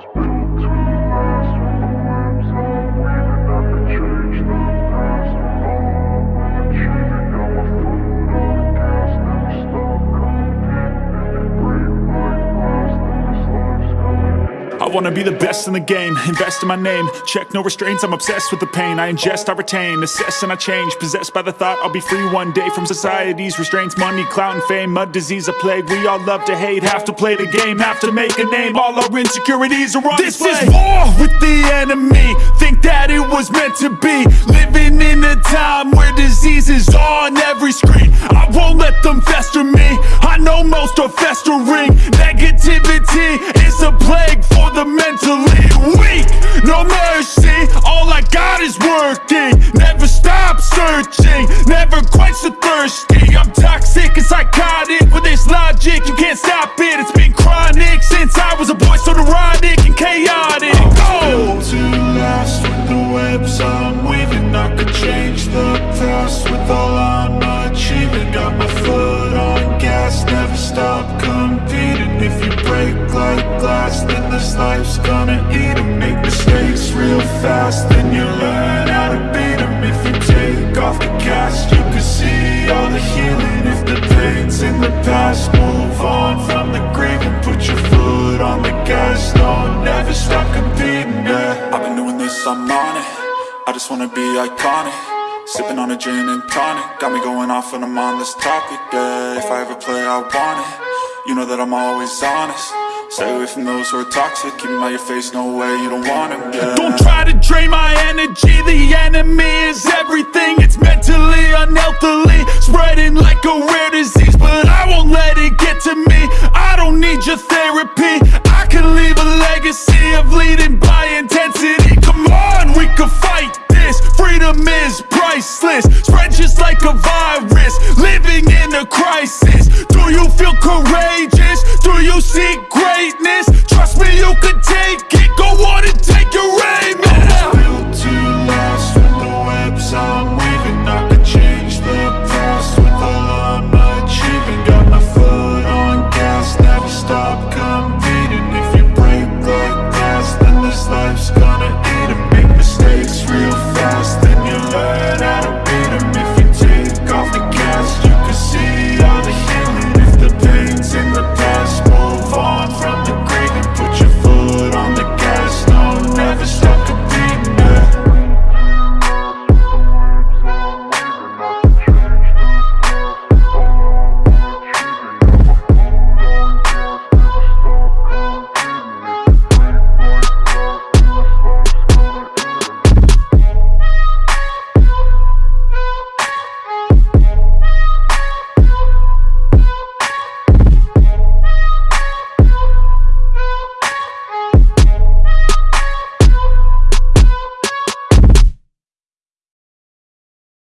was built to last With wanna be the best in the game, invest in my name. Check no restraints, I'm obsessed with the pain. I ingest, I retain, assess and I change. Possessed by the thought I'll be free one day From society's restraints, money, clout and fame Mud, disease, a plague, we all love to hate Have to play the game, have to make a name. All our insecurities are on This display. is war with the enemy. Think that it was meant to be. Living in a time where disease is on every screen Them fester me. I know most are festering. Negativity is a plague for the mentally weak. No mercy, all I got is working. Never stop searching, never quench the thirsty. I'm toxic and psychotic with this logic life's gonna eat 'em. Make mistakes real fast Then you learn how to beat 'em. If you take off the cast You can see all the healing. If the pain's in the past Move on from the grave And put your foot on the gas. Don't never stop competing, yeah. I've been doing this, I'm on it. I just wanna be iconic. Sipping on a gin and tonic. Got me going off when I'm on this topic, yeah. If I ever play, I want it. You know that I'm always honest Stay away from those who are toxic, keep them out your face, no way, you don't want them, yeah. Don't try to drain my energy, the enemy is everything. It's mentally, unhealthily, spreading like a rare disease. But I won't let it get to me, I don't need your therapy. I can leave a legacy of leading by intensity. Come on, we can fight this, freedom is priceless. Spread just like a virus, living in a crisis. Do you feel courageous?